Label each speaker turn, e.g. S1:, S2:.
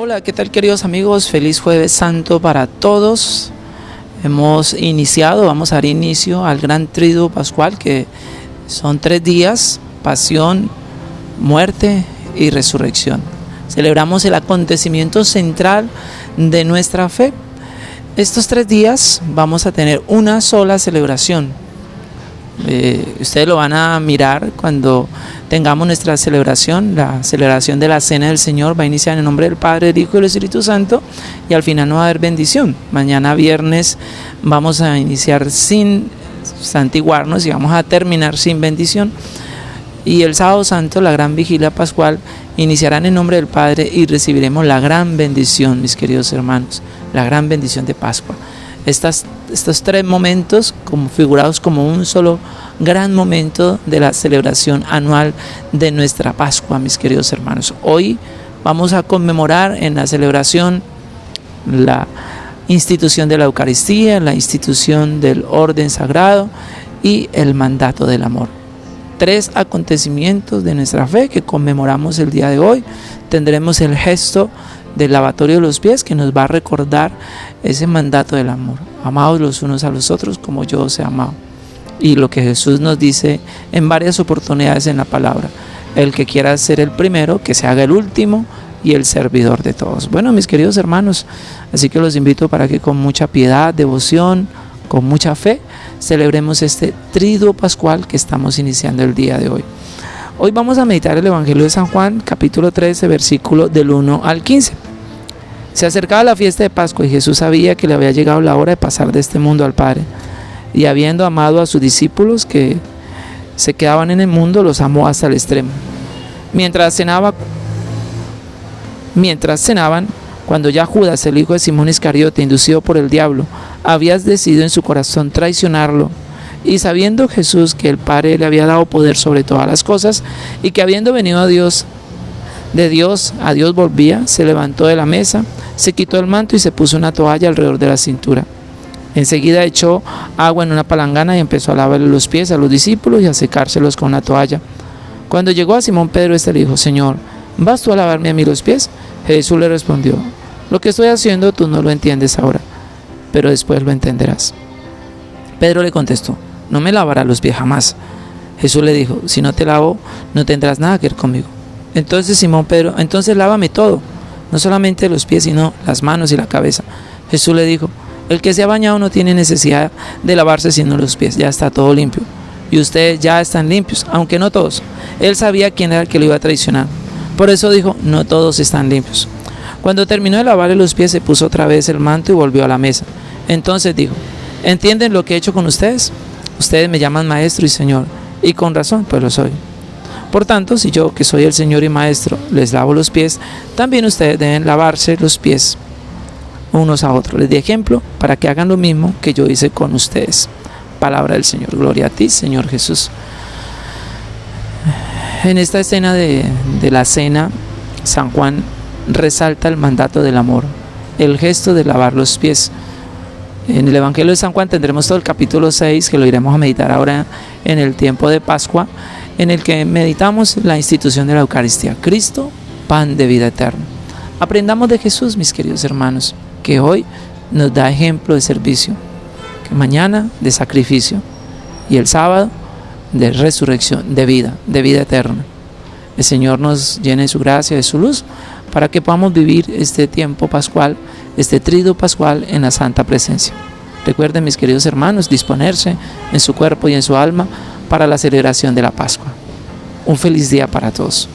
S1: Hola, ¿qué tal queridos amigos? Feliz jueves santo para todos. Hemos iniciado, vamos a dar inicio al gran triduo pascual que son tres días, pasión, muerte y resurrección. Celebramos el acontecimiento central de nuestra fe. Estos tres días vamos a tener una sola celebración, eh, ustedes lo van a mirar cuando tengamos nuestra celebración, la celebración de la Cena del Señor va a iniciar en el nombre del Padre, del Hijo y del Espíritu Santo y al final no va a haber bendición. Mañana viernes vamos a iniciar sin santiguarnos y vamos a terminar sin bendición. Y el sábado santo, la gran vigilia pascual, iniciará en nombre del Padre y recibiremos la gran bendición, mis queridos hermanos, la gran bendición de Pascua estos tres momentos configurados como un solo gran momento de la celebración anual de nuestra Pascua, mis queridos hermanos. Hoy vamos a conmemorar en la celebración la institución de la Eucaristía, la institución del orden sagrado y el mandato del amor. Tres acontecimientos de nuestra fe que conmemoramos el día de hoy. Tendremos el gesto del lavatorio de los pies que nos va a recordar ese mandato del amor. Amados los unos a los otros como yo os he amado. Y lo que Jesús nos dice en varias oportunidades en la palabra. El que quiera ser el primero, que se haga el último y el servidor de todos. Bueno, mis queridos hermanos, así que los invito para que con mucha piedad, devoción, con mucha fe, celebremos este triduo pascual que estamos iniciando el día de hoy. Hoy vamos a meditar el Evangelio de San Juan, capítulo 13, versículo del 1 al 15. Se acercaba la fiesta de Pascua y Jesús sabía que le había llegado la hora de pasar de este mundo al Padre. Y habiendo amado a sus discípulos que se quedaban en el mundo, los amó hasta el extremo. Mientras cenaba, mientras cenaban, cuando ya Judas, el hijo de Simón Iscariote, inducido por el diablo, había decidido en su corazón traicionarlo, y sabiendo Jesús que el Padre le había dado poder sobre todas las cosas y que habiendo venido a Dios, de Dios a Dios volvía, se levantó de la mesa, se quitó el manto y se puso una toalla alrededor de la cintura. Enseguida echó agua en una palangana y empezó a lavarle los pies a los discípulos y a secárselos con una toalla. Cuando llegó a Simón Pedro, este le dijo, Señor, ¿vas tú a lavarme a mí los pies? Jesús le respondió, lo que estoy haciendo tú no lo entiendes ahora, pero después lo entenderás. Pedro le contestó, no me lavará los pies jamás. Jesús le dijo, si no te lavo, no tendrás nada que ver conmigo. Entonces Simón Pedro, entonces lávame todo, no solamente los pies, sino las manos y la cabeza. Jesús le dijo, el que se ha bañado no tiene necesidad de lavarse sino los pies, ya está todo limpio. Y ustedes ya están limpios, aunque no todos. Él sabía quién era el que lo iba a traicionar. Por eso dijo, no todos están limpios. Cuando terminó de lavarle los pies, se puso otra vez el manto y volvió a la mesa. Entonces dijo, ¿entienden lo que he hecho con ustedes? Ustedes me llaman maestro y señor, y con razón, pues lo soy. Por tanto, si yo, que soy el Señor y Maestro, les lavo los pies, también ustedes deben lavarse los pies unos a otros. Les di ejemplo para que hagan lo mismo que yo hice con ustedes. Palabra del Señor. Gloria a ti, Señor Jesús. En esta escena de, la cena, San Juan resalta el mandato del amor, el gesto de lavar los pies. En el Evangelio de San Juan tendremos todo el capítulo 6, que lo iremos a meditar ahora en el tiempo de Pascua, en el que meditamos la institución de la Eucaristía. Cristo, pan de vida eterna. Aprendamos de Jesús, mis queridos hermanos, que hoy nos da ejemplo de servicio, que mañana de sacrificio y el sábado de resurrección, de vida, de vida eterna. El Señor nos llene de su gracia, de su luz, para que podamos vivir este tiempo pascual este trido pascual en la santa presencia. Recuerden, mis queridos hermanos, disponerse en su cuerpo y en su alma para la celebración de la Pascua. Un feliz día para todos.